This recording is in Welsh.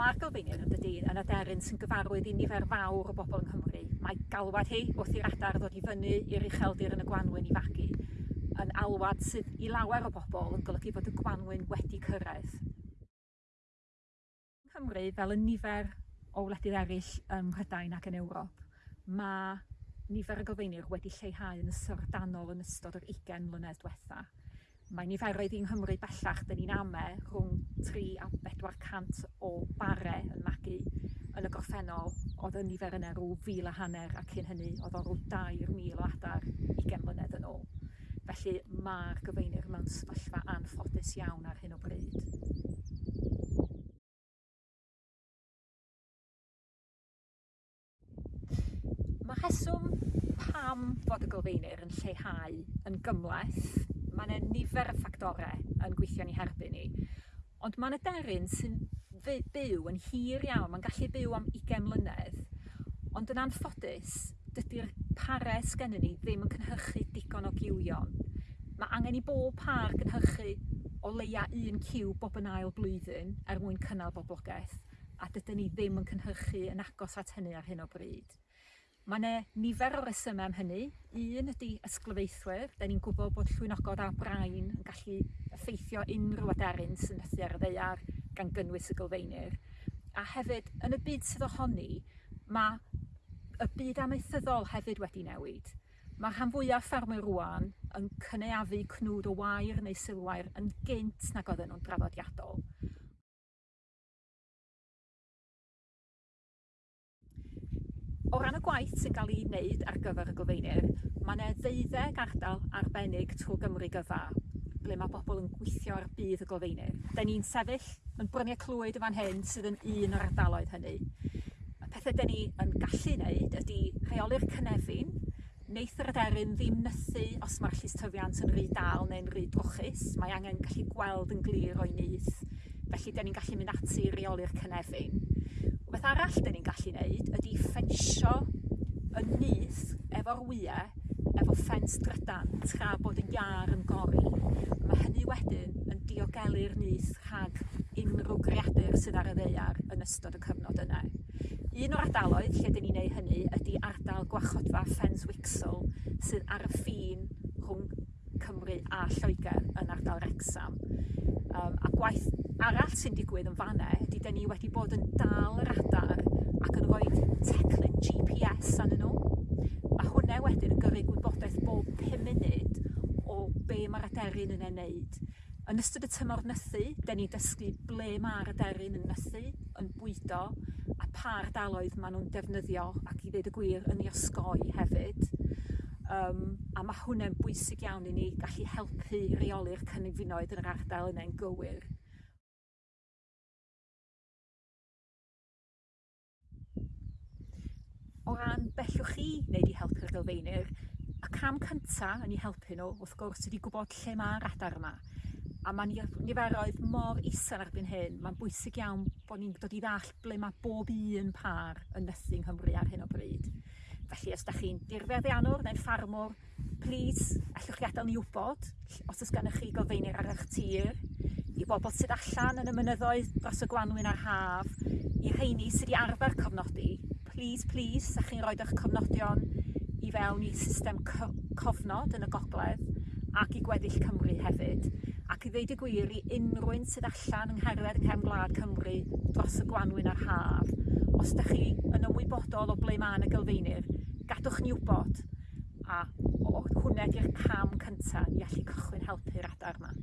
Mae'r gofynion yndydy yn y deryn sy'n gyfarwydd i nifer fawr o bobl yng Nghymru. Mae galwad hi wrth i'r adar ddod i fyny i'r ucheldir yn y gwanwyn i fagu yn alwad sydd i lawer o bobl yn golygu bod y gwanwyn wedi cyrraedd. Yng Nghymru, fel y nifer o wledydd eraill ym Mhrydain ac yn Ewrop, mae nifer y gofeinir wedi lleihau yn ysyrdanol yn ystod yr 20 mlynedd diwetha mae niferoedd yng Nghymru bellach, dyn ni'n ame rhwng 3 a 4 cant o bare yn magu yn y gorffennol oedd y nifer yna rhyw fil a hanner a cyn hynny oedd o rhyw 2,000 o adar 20 mlynedd yn ôl. Felly mae'r gyfeinir mewn sefyllfa anffodus iawn ar hyn o bryd. Mae rheswm pam fod y gofeinir yn lleihau yn gymleth mae yna nifer y ffactorau yn gweithio ni herbyn ni. Ond mae yna deryn sy'n byw yn hir iawn, mae'n gallu byw am 20 mlynedd, ond yn anffodus, dydy'r parau sgennyn ni ddim yn cynhyrchu digon o giwion. Mae angen i bob par gynhyrchu o leia un ciw bob yn ail blwyddyn er mwyn cynnal boblogaeth, a dydyn ni ddim yn cynhyrchu yn agos at hynny ar hyn o bryd. Mae yna nifer o resymau am hynny. Un ydy ysglyfaethwyr. Da ni'n gwybod bod llwynogod a brain yn gallu effeithio unrhyw aderyn sy'n ythu ar y ddeiar gan gynnwys y gylfeinir. A hefyd, yn y byd sydd ohoni, mae y byd amaethyddol hefyd wedi newid. Mae'r rhan fwyaf ffermwyr rwan yn cynaeafu cnwd o wair neu sylwair yn gynt nag oedden nhw'n draddodiadol. O ran y gwaith sy'n cael ei wneud ar gyfer y gofeini'r, mae yna ddeuddeg ardal arbennig trwy Gymru gyfa ble mae bobl yn gweithio ar bydd y gofeinir. Da ni'n sefyll yn bryniau clwyd fan hyn sydd yn un o'r ardaloedd hynny. Y pethau da ni yn gallu wneud ydy rheoli'r cynefin, wneith yr aderyn ddim nythu os mae'r llystyfiant yn rhy dal neu'n rhy drwchus. Mae angen gallu gweld yn glir o'i nyth. Felly, da ni'n gallu mynd ati i reoli'r cynefin. Beth arall dyn ni'n gallu wneud ydy ffensio yn nyth efo'r wyau efo ffens drydan tra bod y iar yn gori. Mae hynny wedyn yn diogelu'r nyth rhag unrhyw greadur sydd ar y ddeiar yn ystod y cyfnod yna. Un o'r ardaloedd lle dyn ni'n ei hynny ydy ardal gwachodfa ffens Wixel sydd ar y ffin rhwng Cymru a Lloegr yn ardal Wrexham. Um, a gwaith arall sy'n digwydd yn fanne ydy dyn ni wedi bod yn dal yr adar ac yn rhoi teclyn GPS anyn nhw. Mae hwnna wedyn yn gyrru gwybodaeth bob 5 munud o be mae'r aderyn yn ei wneud. Yn ystod y tymor nythu, dyn ni'n dysgu ble mae'r aderyn yn nythu, yn bwydo, a pa ardaloedd maen nhw'n defnyddio ac i ddweud y gwir yn ei osgoi hefyd. Um, a mae hwnna'n bwysig iawn i ni gallu helpu reoli'r cynnyfinoedd yn yr ardal yna'n gywir. o ran bellwch chi wneud i helpu'r gylfeinir. y cam cyntaf yn ei helpu nhw wrth gwrs ydy gwybod lle mae'r adar yma a mae niferoedd mor isan erbyn hyn mae'n bwysig iawn bod ni'n dod i ddall ble mae bob un par yn nythu yng Nghymru ar hyn o bryd felly os da chi'n dirfeddianwr neu'n ffarmwr plis allwch chi adael ni wybod os oes gennych chi gofeinir ar eich tir i bobl sydd allan yn y mynyddoedd dros y Gwanwyn a'r Haf, i rheini sydd wedi arfer cofnodi please, please, sa chi'n rhoi eich cofnodion i fewn i system cofnod yn y gogledd ac i gweddill Cymru hefyd. Ac i ddeud y gwir i unrhyw'n sydd allan yng ngherdded yng Nghefn Gwlad Cymru dros y Gwanwyn a'r Haf, os ydych chi yn ymwybodol o ble mae'n y gylfeinir, gadwch ni wybod a o, hwnna di'r cam cyntaf i allu cychwyn helpu'r adar yma.